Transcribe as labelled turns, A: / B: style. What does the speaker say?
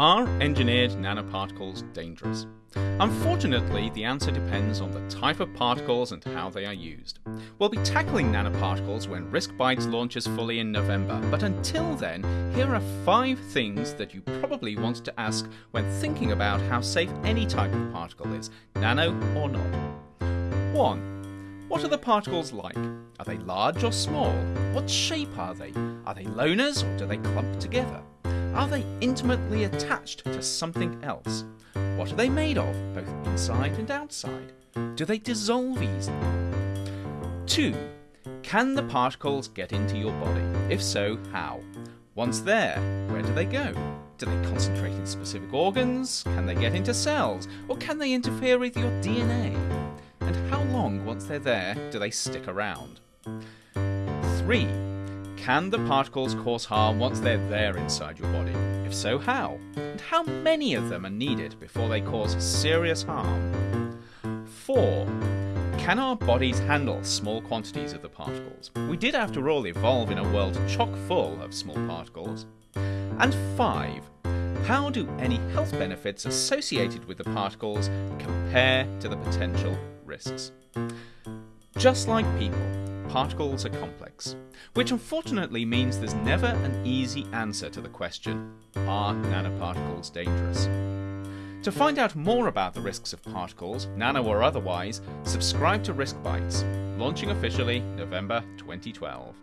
A: Are engineered nanoparticles dangerous? Unfortunately, the answer depends on the type of particles and how they are used. We'll be tackling nanoparticles when Risk Bytes launches fully in November, but until then, here are five things that you probably want to ask when thinking about how safe any type of particle is, nano or not. 1. What are the particles like? Are they large or small? What shape are they? Are they loners or do they clump together? Are they intimately attached to something else? What are they made of, both inside and outside? Do they dissolve easily? 2. Can the particles get into your body? If so, how? Once there, where do they go? Do they concentrate in specific organs? Can they get into cells? Or can they interfere with your DNA? And how long, once they're there, do they stick around? 3. Can the particles cause harm once they're there inside your body? If so, how? And how many of them are needed before they cause serious harm? 4. Can our bodies handle small quantities of the particles? We did, after all, evolve in a world chock full of small particles. And 5. How do any health benefits associated with the particles compare to the potential risks? Just like people, particles are complex, which unfortunately means there's never an easy answer to the question are nanoparticles dangerous? To find out more about the risks of particles, nano or otherwise, subscribe to Risk Bytes, launching officially November 2012.